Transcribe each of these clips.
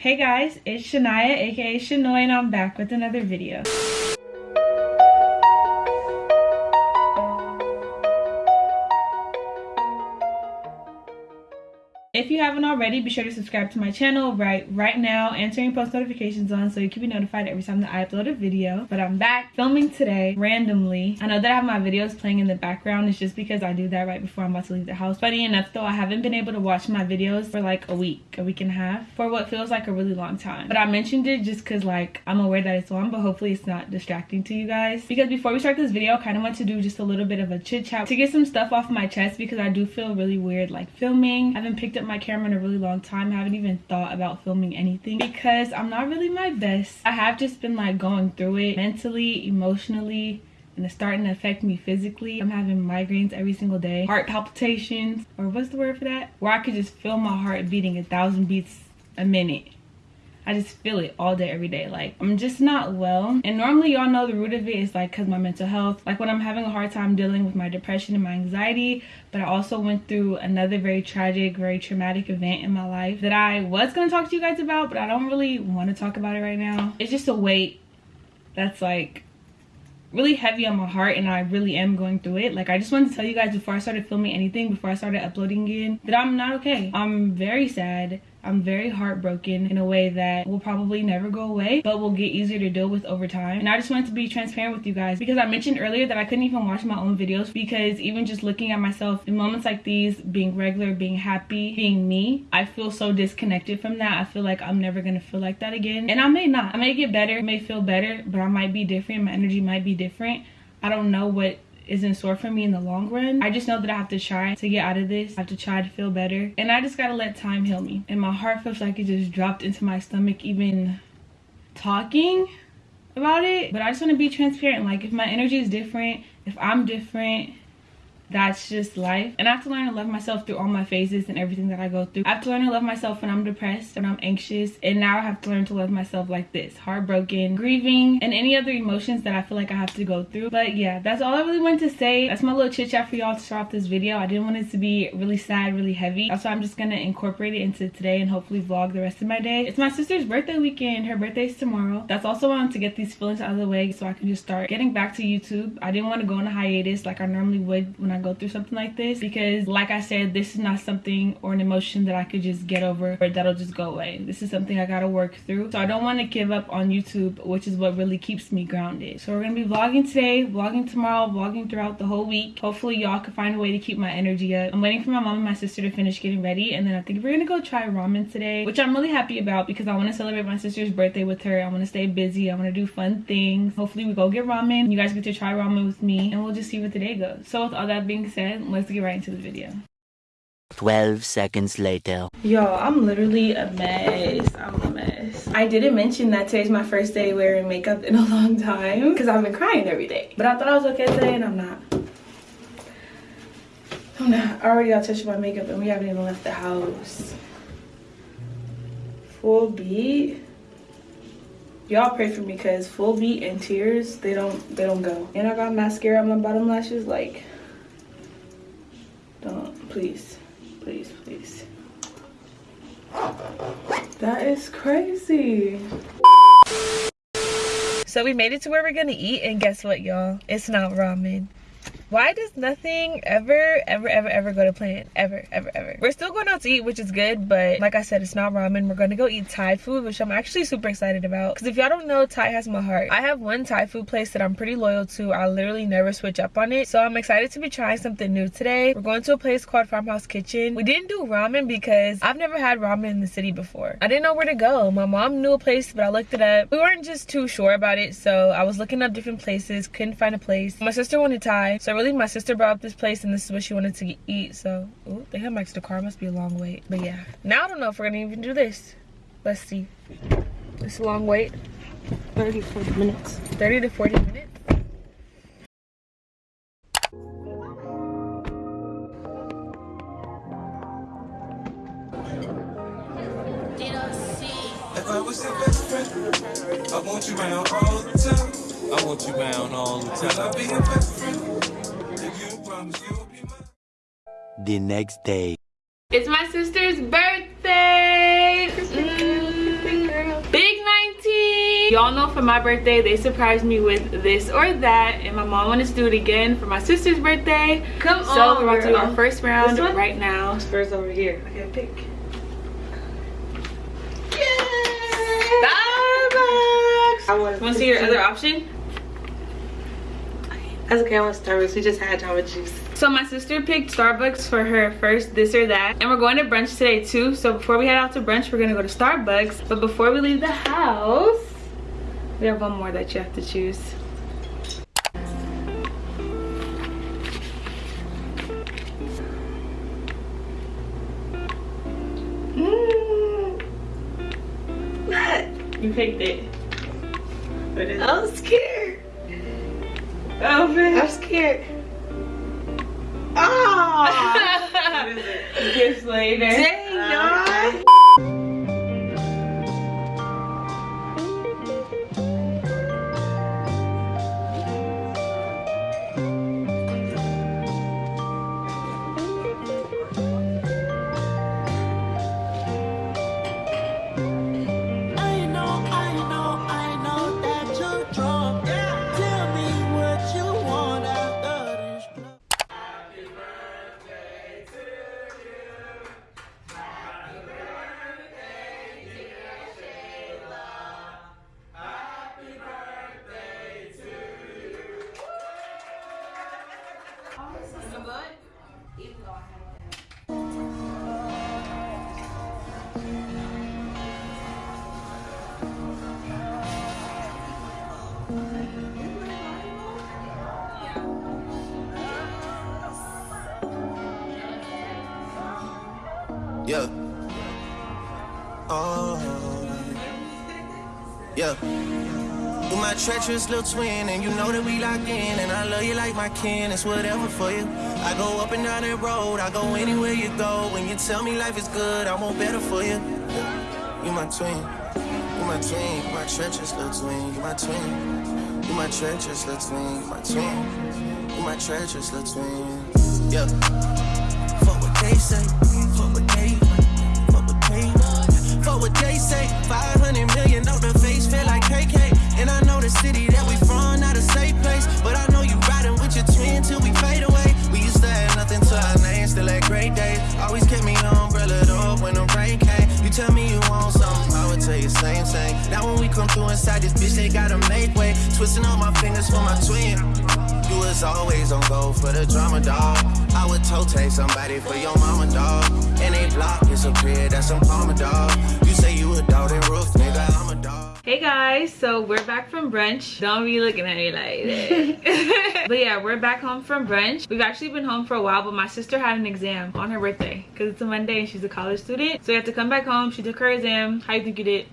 Hey guys, it's Shania aka Shanoy and I'm back with another video. Haven't already, be sure to subscribe to my channel right right now and turn your post notifications on so you can be notified every time that I upload a video. But I'm back filming today randomly. I know that I have my videos playing in the background. It's just because I do that right before I'm about to leave the house. Funny enough though, I haven't been able to watch my videos for like a week, a week and a half, for what feels like a really long time. But I mentioned it just because like I'm aware that it's on, but hopefully it's not distracting to you guys. Because before we start this video, I kind of want to do just a little bit of a chit chat to get some stuff off my chest because I do feel really weird like filming. I haven't picked up my camera in a really long time. I haven't even thought about filming anything because I'm not really my best. I have just been like going through it mentally, emotionally, and it's starting to affect me physically. I'm having migraines every single day, heart palpitations, or what's the word for that? Where I could just feel my heart beating a thousand beats a minute. I just feel it all day, every day. Like, I'm just not well. And normally, y'all know the root of it is like because my mental health. Like, when I'm having a hard time dealing with my depression and my anxiety. But I also went through another very tragic, very traumatic event in my life that I was going to talk to you guys about, but I don't really want to talk about it right now. It's just a weight that's like really heavy on my heart and I really am going through it. Like I just wanted to tell you guys before I started filming anything, before I started uploading again, that I'm not okay. I'm very sad. I'm very heartbroken in a way that will probably never go away, but will get easier to deal with over time. And I just wanted to be transparent with you guys because I mentioned earlier that I couldn't even watch my own videos because even just looking at myself in moments like these, being regular, being happy, being me, I feel so disconnected from that. I feel like I'm never gonna feel like that again. And I may not. I may get better, may feel better, but I might be different. My energy might be different. I don't know what is in store for me in the long run. I just know that I have to try to get out of this. I have to try to feel better. And I just gotta let time heal me. And my heart feels like it just dropped into my stomach even talking about it. But I just wanna be transparent. Like if my energy is different, if I'm different, that's just life. And i have to learn to love myself through all my phases and everything that i go through. I have to learn to love myself when i'm depressed and i'm anxious and now i have to learn to love myself like this. Heartbroken grieving and any other emotions that i feel like i have to go through. But yeah that's all i really wanted to say. That's my little chit chat for y'all to start off this video. I didn't want it to be really sad really heavy. Why i'm just gonna incorporate it into today and hopefully vlog the rest of my day. It's my sister's birthday weekend. Her birthday's tomorrow. That's also why i want to get these feelings out of the way so i can just start getting back to youtube. I didn't want to go on a hiatus like i normally would when i go through something like this because like I said, this is not something or an emotion that I could just get over or that'll just go away. This is something I gotta work through. So I don't want to give up on YouTube, which is what really keeps me grounded. So we're gonna be vlogging today, vlogging tomorrow, vlogging throughout the whole week. Hopefully y'all can find a way to keep my energy up. I'm waiting for my mom and my sister to finish getting ready and then I think we're gonna go try ramen today, which I'm really happy about because I want to celebrate my sister's birthday with her. I want to stay busy. I want to do fun things. Hopefully we go get ramen. You guys get to try ramen with me and we'll just see where the day goes. So with all that being said, let's get right into the video 12 seconds later. Yo, I'm literally a mess. I'm a mess. I didn't mention that today's my first day wearing makeup in a long time because I've been crying every day. But I thought I was okay today and I'm not. I'm not. I already got touched my makeup and we haven't even left the house. Full beat. Y'all pray for me because full beat and tears, they don't they don't go. And I got mascara on my bottom lashes like don't, please, please, please. That is crazy. So we made it to where we're gonna eat and guess what y'all? It's not ramen why does nothing ever ever ever ever go to plan? Ever ever ever. We're still going out to eat which is good but like i said it's not ramen. We're gonna go eat thai food which i'm actually super excited about. Because if y'all don't know thai has my heart. I have one thai food place that i'm pretty loyal to. I literally never switch up on it. So i'm excited to be trying something new today. We're going to a place called farmhouse kitchen. We didn't do ramen because i've never had ramen in the city before. I didn't know where to go. My mom knew a place but i looked it up. We weren't just too sure about it so i was looking up different places couldn't find a place. My sister wanted thai so really my sister brought up this place and this is what she wanted to eat so ooh, they have my extra car must be a long wait but yeah now i don't know if we're gonna even do this let's see it's a long wait 30 to 40 minutes 30 to 40 minutes If I was your best friend, I want you around all the time. I want you around all the time. I'll be your best friend. The next day. It's my sister's birthday! Mm. birthday. Y'all know for my birthday, they surprised me with this or that. And my mom wanted to do it again for my sister's birthday. Come so on, we're about to do our first round This one? right now. First over here. Okay, pick. Starbucks. I want Want to see your other option? That's okay. I want Starbucks. We just had Jamba Juice. So my sister picked Starbucks for her first this or that. And we're going to brunch today too. So before we head out to brunch, we're gonna go to Starbucks. But before we leave the house, we have one more that you have to choose. Mm. What? You picked it. What is it? I'm scared. Oh man. I'm scared. Oh. Gifts later. Dang, treacherous little twin, and you know that we locked in, and I love you like my kin. It's whatever for you. I go up and down that road, I go anywhere you go. When you tell me life is good, I want better for you. You my twin, you my twin, you my treacherous little twin, you my twin. You my treacherous little twin, you my twin. You my treacherous little twin. Yeah. Fuck what they say, fuck what they, fuck what they, fuck what they say. 500 Twisting all my fingers for my twin. You was always on go for the drama, dog. I would toe take somebody for your mama, dog. And they block disappear, that's some karma, dog. You say you a dog, then roof, nigga, I'm a dog. Hey guys, so we're back from brunch. Don't be looking at me like that. but yeah, we're back home from brunch. We've actually been home for a while, but my sister had an exam on her birthday because it's a Monday and she's a college student. So we had to come back home. She took her exam. How you think you did?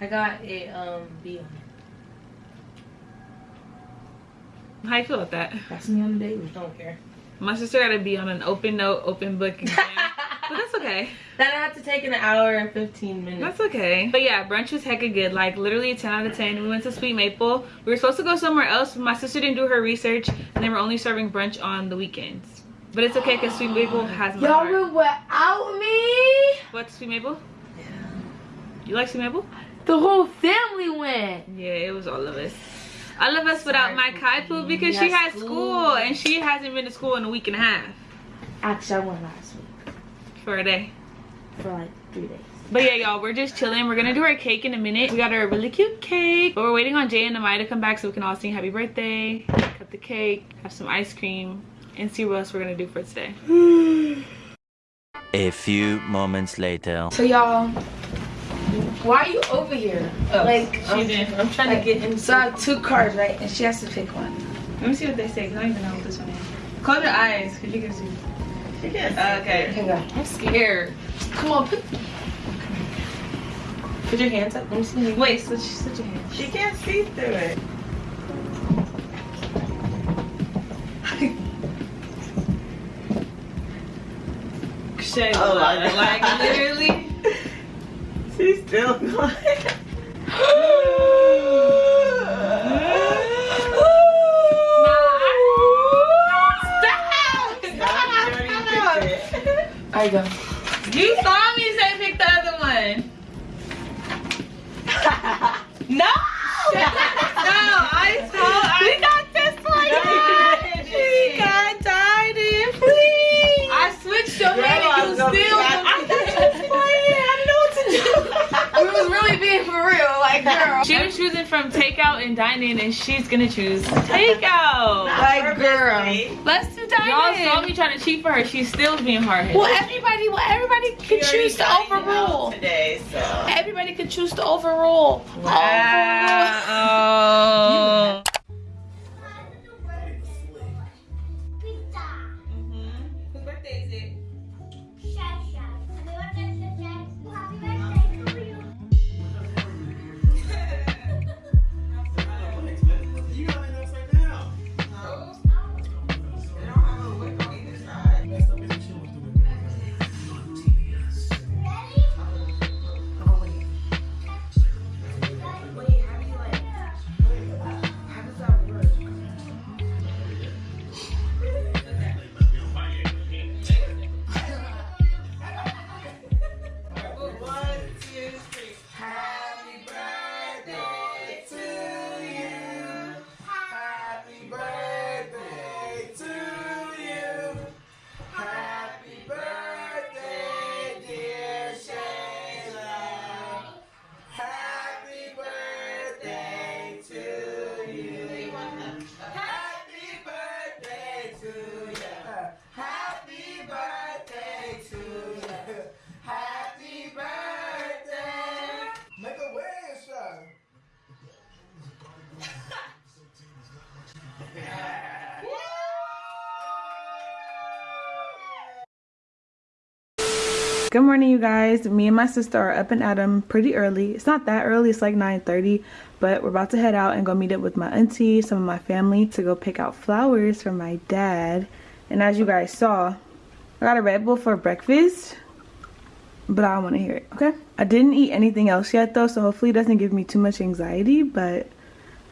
I got a um B on it. How you feel about that? That's me on the daily. Don't care. My sister got to be on an open note, open book exam. but that's okay. That I have to take an hour and 15 minutes. That's okay. But yeah, brunch was hecka good. Like literally 10 out of 10. We went to Sweet Maple. We were supposed to go somewhere else, but my sister didn't do her research and they were only serving brunch on the weekends. But it's okay because Sweet Maple has my Y'all were without me. What's Sweet Maple? Yeah. You like Sweet Maple? The whole family went. Yeah, it was all of us. All of us without my Kai Poo because she Yes, has school. school and she hasn't been to school in a week and a half Actually, I went last week for a day. for like three days. But yeah, y'all, we're just chilling. We're gonna do our cake in a minute. We got our really cute cake. But we're waiting on Jay and Amaya to come back so we can all sing happy birthday, cut the cake, have some ice cream, and see what else we're gonna do for today. A few moments later. So y'all, why are you over here? Oh, like, she um, I'm, did. I'm trying Like, to get in. So I have two cards, right? And she has to pick one. Let me see what they say, 'cause I don't even know what this one is. Close your eyes, because you can see. She can. Okay. Okay. I'm scared. Come on, put. Put your hands up. Let me see. Wait, switch, switch your hands. She can't see through it. Shay, Oh my like, God. like literally. She's still going. I go. You saw me say pick the other one. No! Like, girl. She was choosing from takeout and dining, and she's gonna choose takeout. Like, girl. Let's do dining. Y'all saw me trying to cheat for her. She's still being hard Well, everybody, well, everybody can choose to overrule. today, so. Everybody can choose to overrule. Wow. Whose Good morning, you guys. Me and my sister are up and at 'em pretty early. It's not that early. It's like 9:30, but we're about to head out and go meet up with my auntie, some of my family, to go pick out flowers for my dad. And as you guys saw, I got a Red Bull for breakfast, but I want to hear it. Okay. I didn't eat anything else yet though, so hopefully it doesn't give me too much anxiety. But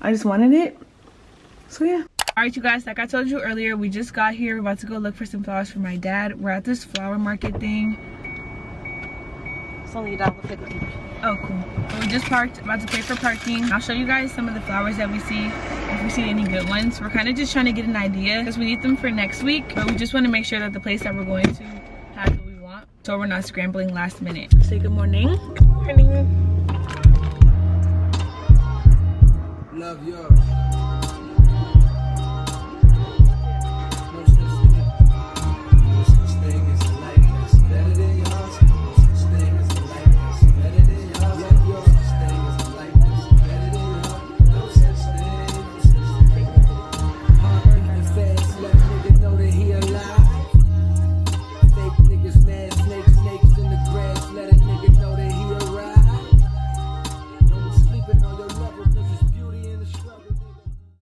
I just wanted it. So yeah. Alright you guys, like I told you earlier, we just got here. We're about to go look for some flowers for my dad. We're at this flower market thing. It's only $1.50. Oh, cool. We just parked, about to pay for parking. I'll show you guys some of the flowers that we see, if we see any good ones. We're kind of just trying to get an idea because we need them for next week, but we just want to make sure that the place that we're going to has what we want, so we're not scrambling last minute. Say good morning. Good Morning.